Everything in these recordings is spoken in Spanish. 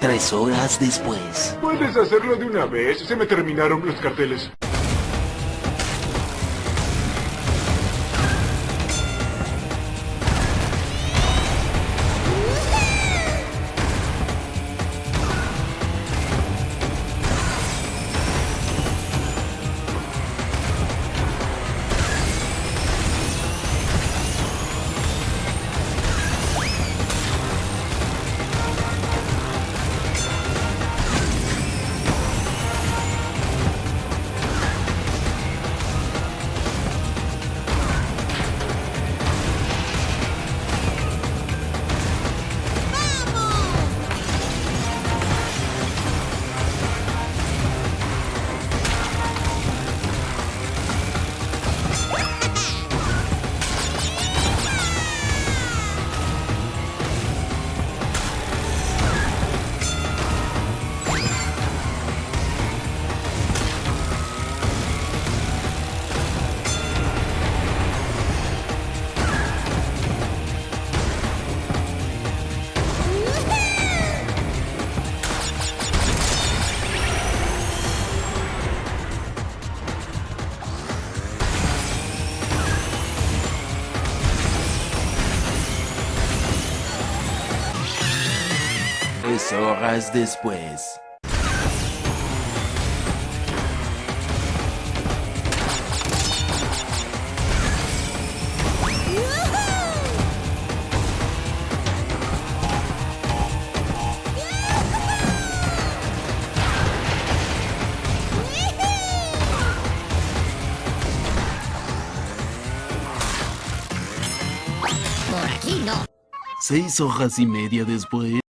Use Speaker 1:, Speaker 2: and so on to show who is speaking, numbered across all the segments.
Speaker 1: Tres horas después.
Speaker 2: Puedes hacerlo de una vez. Se me terminaron los carteles.
Speaker 1: Tres horas después. Seis horas y media después.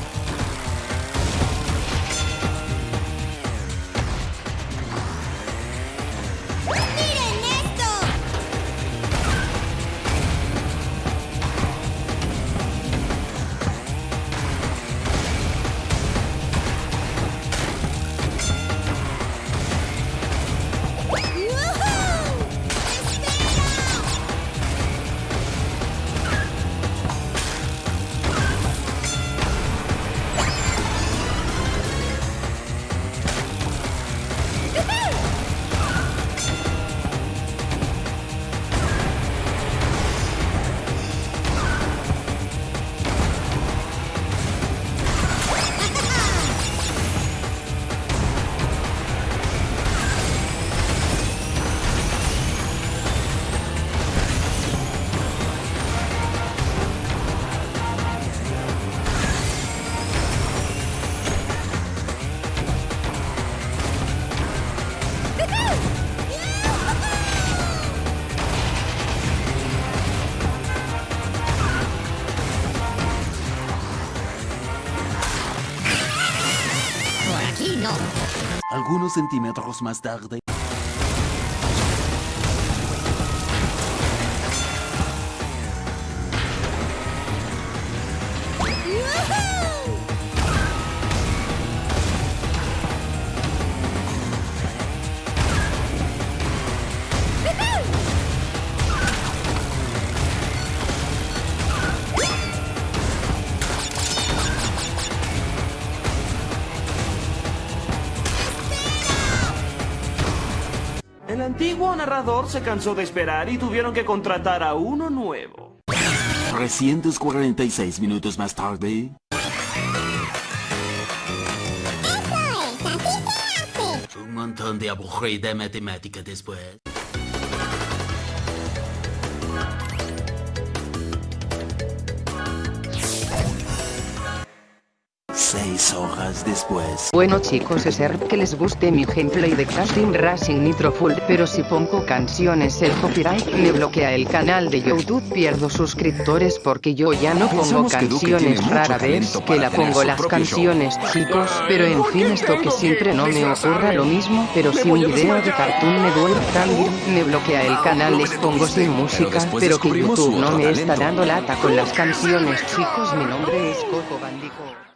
Speaker 3: No.
Speaker 1: Algunos centímetros más tarde.
Speaker 4: Antiguo narrador se cansó de esperar y tuvieron que contratar a uno nuevo.
Speaker 1: 346 minutos más tarde. Un montón de aburrida matemática después. Horas después.
Speaker 5: Bueno chicos espero que les guste mi gameplay de Casting Racing Nitro Full Pero si pongo canciones el copyright me bloquea el canal de YouTube Pierdo suscriptores porque yo ya no pongo
Speaker 6: Pensamos
Speaker 5: canciones rara vez que la pongo las
Speaker 6: show.
Speaker 5: canciones chicos Pero en fin esto que siempre no me ocurra lo mismo Pero si un video de Cartoon Network también me bloquea el canal les pongo sin música Pero que YouTube no me está dando lata con las canciones chicos Mi nombre es Coco Bandico